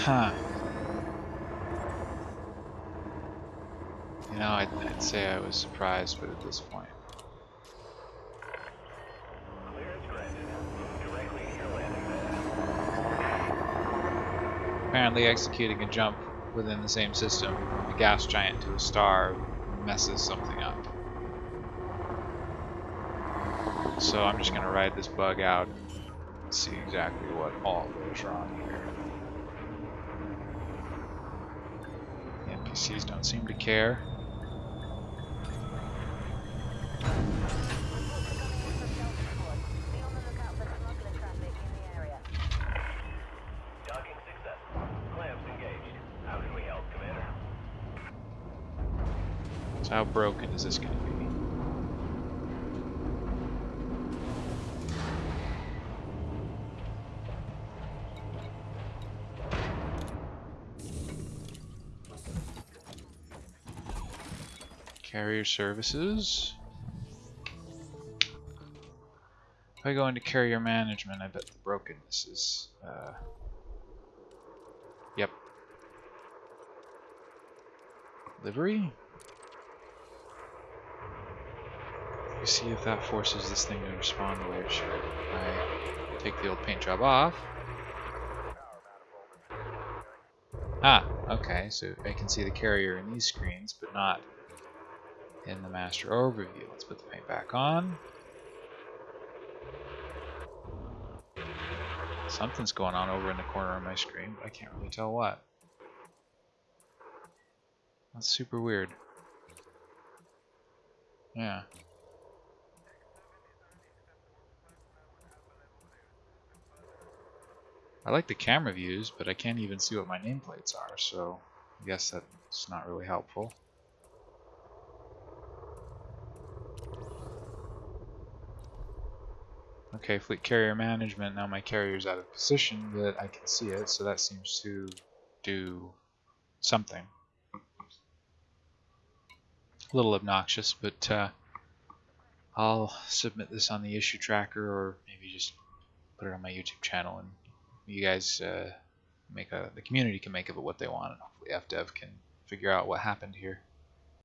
Huh. You know, I'd, I'd say I was surprised, but at this point. Apparently executing a jump within the same system, a gas giant to a star, messes something up. So I'm just going to ride this bug out and see exactly what all goes wrong here. The NPCs don't seem to care. So how can we help, Commander? How broken is this going to be? Carrier services. If I go into carrier management, I bet the brokenness is, uh, yep. Livery? You see if that forces this thing to respond the way it should. I take the old paint job off. Ah, okay, so I can see the carrier in these screens, but not in the master overview. Let's put the paint back on. Something's going on over in the corner of my screen, but I can't really tell what. That's super weird. Yeah. I like the camera views, but I can't even see what my nameplates are, so I guess that's not really helpful. Okay, fleet carrier management, now my carrier's out of position, but I can see it, so that seems to do something. A little obnoxious, but uh, I'll submit this on the issue tracker or maybe just put it on my YouTube channel and you guys uh, make a, the community can make of it what they want and hopefully FDev can figure out what happened here.